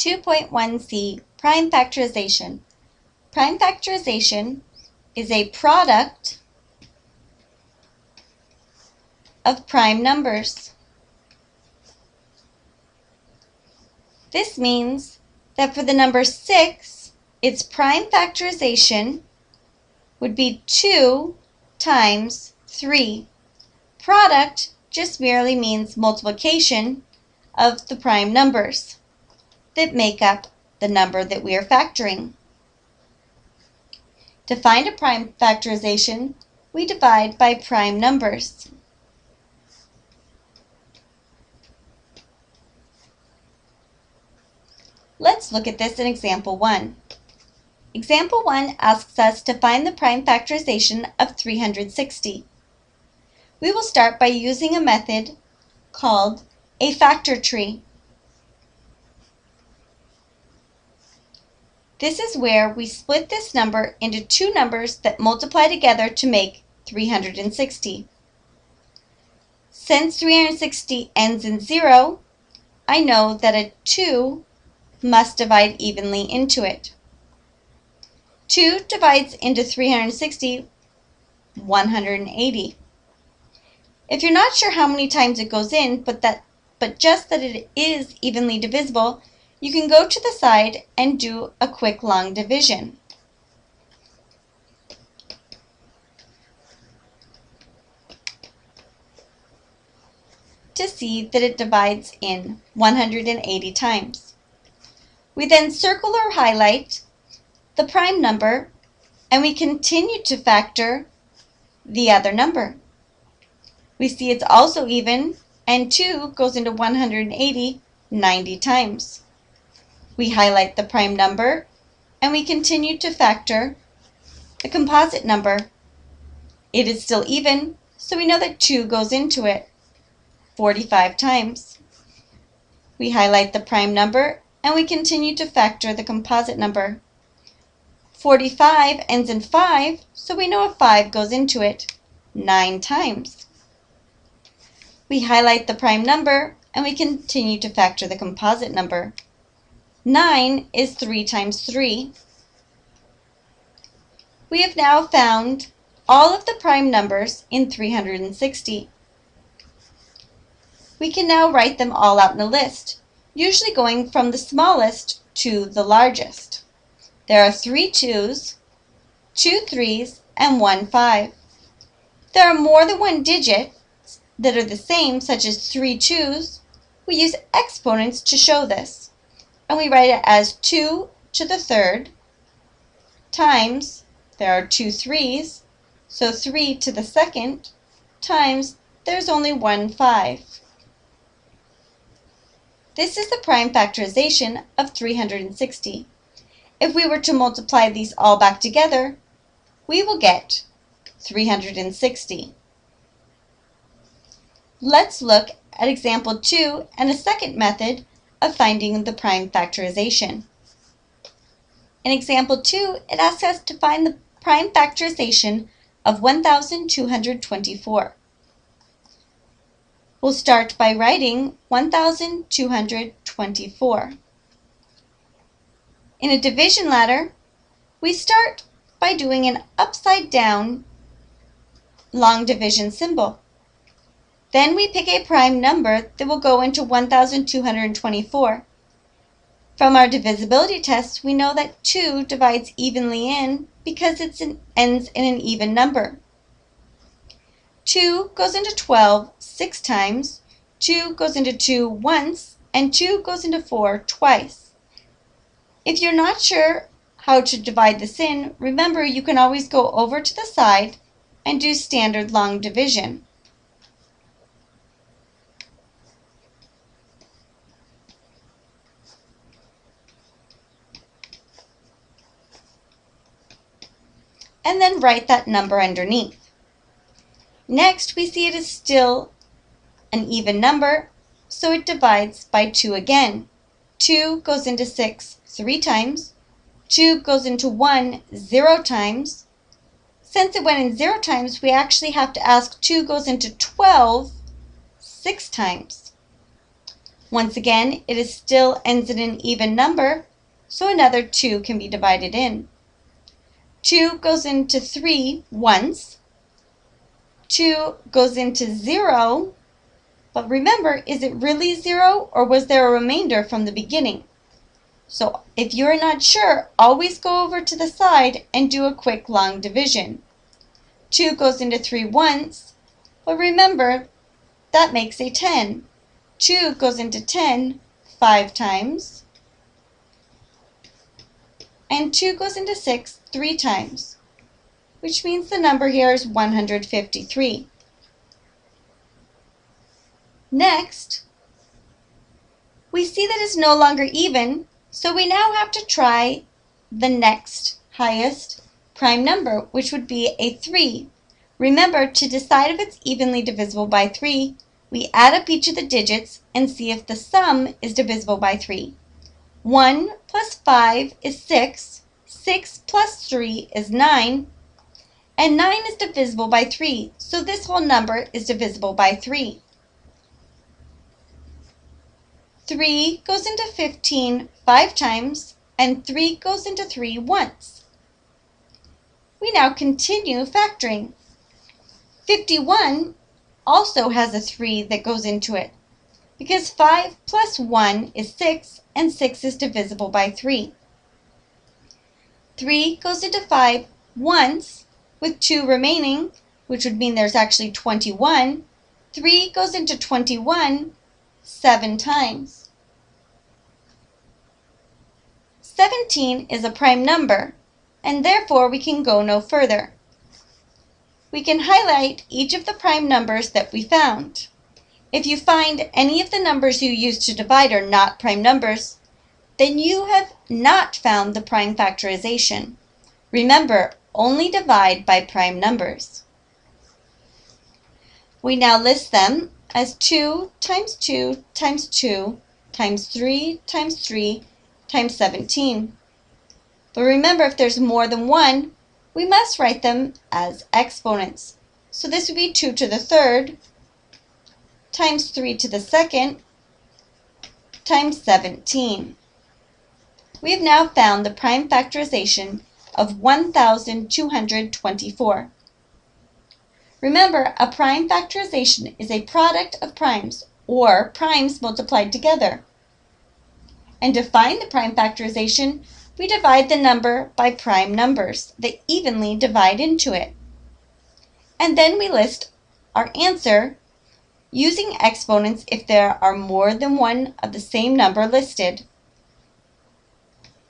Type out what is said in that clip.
2.1c Prime Factorization Prime factorization is a product of prime numbers. This means that for the number 6, its prime factorization would be 2 times 3. Product just merely means multiplication of the prime numbers that make up the number that we are factoring. To find a prime factorization, we divide by prime numbers. Let's look at this in example 1. Example 1 asks us to find the prime factorization of 360. We will start by using a method called a factor tree. This is where we split this number into two numbers that multiply together to make 360. Since 360 ends in 0, I know that a 2 must divide evenly into it. 2 divides into 360 180. If you're not sure how many times it goes in, but that but just that it is evenly divisible, you can go to the side and do a quick long division. to see that it divides in 180 times. We then circle or highlight the prime number and we continue to factor the other number. We see it's also even and 2 goes into 180 90 times. We highlight the prime number and we continue to factor the composite number. It is still even, so we know that 2 goes into it 45 times. We highlight the prime number and we continue to factor the composite number. 45 ends in 5, so we know a 5 goes into it 9 times. We highlight the prime number and we continue to factor the composite number. 9 is 3 times 3. We have now found all of the prime numbers in 360. We can now write them all out in a list, usually going from the smallest to the largest. There are three twos, two threes, and one five. There are more than one digit that are the same, such as three twos. We use exponents to show this and we write it as 2 to the third times, there are two threes, so 3 to the second, times, there's only one 5. This is the prime factorization of 360. If we were to multiply these all back together, we will get 360. Let's look at example 2 and a second method of finding the prime factorization. In example 2, it asks us to find the prime factorization of 1224. We'll start by writing 1224. In a division ladder, we start by doing an upside down long division symbol. Then we pick a prime number that will go into 1224. From our divisibility test, we know that 2 divides evenly in because it ends in an even number. 2 goes into 12 six times, 2 goes into 2 once, and 2 goes into 4 twice. If you're not sure how to divide this in, remember you can always go over to the side and do standard long division. And then write that number underneath. Next, we see it is still an even number, so it divides by 2 again. 2 goes into 6 three times. 2 goes into 1 zero times. Since it went in zero times, we actually have to ask 2 goes into 12 six times. Once again, it is still ends in an even number, so another 2 can be divided in. 2 goes into 3 once. 2 goes into 0. But remember, is it really 0 or was there a remainder from the beginning? So if you're not sure, always go over to the side and do a quick long division. 2 goes into 3 once, but remember, that makes a 10. 2 goes into 10 5 times, and 2 goes into 6 3 times, which means the number here is 153. Next, we see that it's no longer even, so we now have to try the next highest prime number, which would be a 3. Remember, to decide if it's evenly divisible by 3, we add up each of the digits and see if the sum is divisible by 3. 1 plus 5 is 6, 6 plus 3 is 9, and 9 is divisible by 3, so this whole number is divisible by 3. 3 goes into 15 5 times, and 3 goes into 3 once. We now continue factoring. 51 also has a 3 that goes into it, because 5 plus 1 is 6, and 6 is divisible by 3. 3 goes into 5 once, with 2 remaining, which would mean there's actually 21. 3 goes into 21 seven times. 17 is a prime number, and therefore we can go no further. We can highlight each of the prime numbers that we found. If you find any of the numbers you used to divide are not prime numbers, then you have not found the prime factorization. Remember, only divide by prime numbers. We now list them as 2 times 2 times 2 times 3 times 3 times 17. But remember, if there's more than one, we must write them as exponents. So this would be 2 to the third times 3 to the second times 17. We have now found the prime factorization of 1224. Remember, a prime factorization is a product of primes, or primes multiplied together. And to find the prime factorization, we divide the number by prime numbers that evenly divide into it. And then we list our answer using exponents if there are more than one of the same number listed.